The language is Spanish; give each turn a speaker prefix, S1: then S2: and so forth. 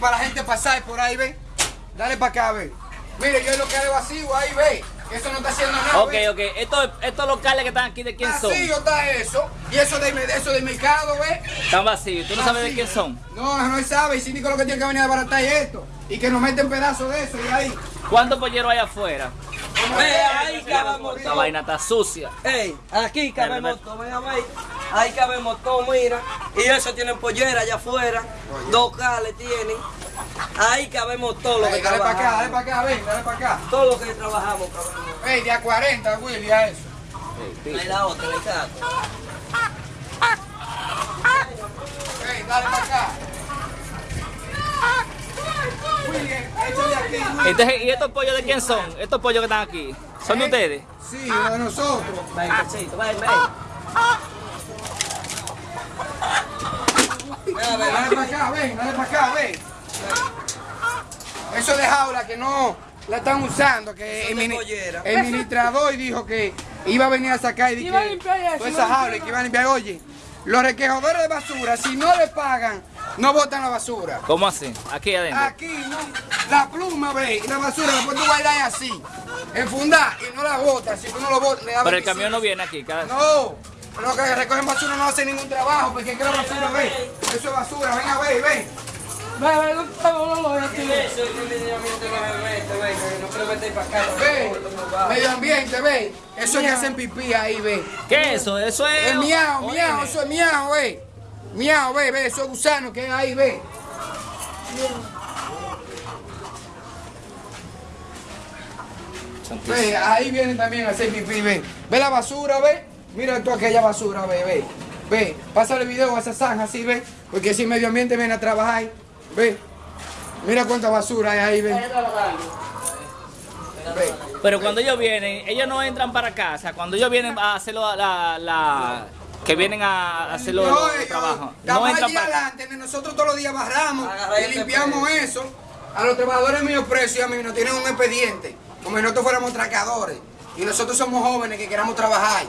S1: para la gente pasar por ahí, ve. Dale para acá, ve. Mire, yo lo que haré vacío ahí, ve. Que eso no está haciendo nada.
S2: Ok,
S1: ve.
S2: ok. Estos, estos locales que están aquí, ¿de quién son?
S1: Vacío está eso. Y eso de, eso del mercado, ve.
S2: Están vacíos. ¿Tú no sabes de
S1: Vacío.
S2: quién son?
S1: No, no sabe. El síndico lo que tiene que venir a desbaratar es esto. Y que nos meten pedazos de eso y ahí.
S2: ¿Cuántos polleros hay afuera?
S3: Ve, ahí cabemos
S2: La
S3: todo.
S2: vaina está sucia.
S3: Ey, aquí cabemos todo, ven a ver. Ahí cabemos todo, mira. Y eso tienen pollera allá afuera. Dos cales tienen. Ahí cabemos todo lo que
S1: dale para acá, dale
S3: trabajamos.
S1: para acá, ven, dale para acá.
S3: Todo lo que trabajamos, cabemos.
S1: Ey, de a 40, Willy, a eso.
S3: Ahí la otra, le saco.
S1: Ey, dale para acá. Willy, échale aquí, Willy.
S2: Entonces, ¿y estos pollos de quién son? Estos pollos que están aquí. ¿Son de ustedes?
S1: Sí, de nosotros.
S3: Ven, cachito, ven, ven. Ven a ver,
S1: Dale para acá, ven, dale para acá, ven. Eso de jaula que no la están usando, que el, el ministrador dijo que iba a venir a sacar y di
S4: Iba a
S1: que
S4: limpiar eso,
S1: toda esa jaula y que iba a limpiar. Oye, los requejadores de basura, si no le pagan, no botan la basura.
S2: ¿Cómo así? Aquí adentro.
S1: Aquí, no, la pluma, ve, y la basura la puedes guardar así, enfundar y no la botas. Si tú no lo botas, le da
S2: Pero el
S1: 25.
S2: camión no viene aquí. Cada...
S1: No, los que recogen basura no hacen ningún trabajo, porque es que la basura, ve, eso es basura, ven a ver, ven.
S4: Ve, ve, no, no, no, no,
S3: ¿Qué es eso? ¿Qué medio ambiente.
S1: Ve, ve, eso es que hacen pipí ahí, ve.
S2: ¿Qué es eso? Eso es...
S1: Es miau, miau, eso es miau, ve. Miau, ve, ve, eso es gusano que hay ahí, ve. Ve, ahí vienen también a hacer pipí, ve. Ve la basura, ve. Mira tú aquella basura, ve, ve. Ve, pásale el video a esa zanja así, ve. Porque si medio ambiente viene a trabajar, ve. Mira cuánta basura hay ahí, ve. Ve.
S2: Pero cuando ellos vienen, ellos no entran para casa. Cuando ellos vienen a hacerlo, la, la, que vienen a hacerlo
S1: No,
S2: los
S1: ellos,
S2: trabajos, no
S1: estamos
S2: entran
S1: allí
S2: para
S1: adelante, nosotros todos los días barramos
S3: Agarra
S1: y
S3: este
S1: limpiamos eso. A los trabajadores míos presos y a mí nos tienen un expediente, como si nosotros fuéramos tracadores. Y nosotros somos jóvenes que queramos trabajar.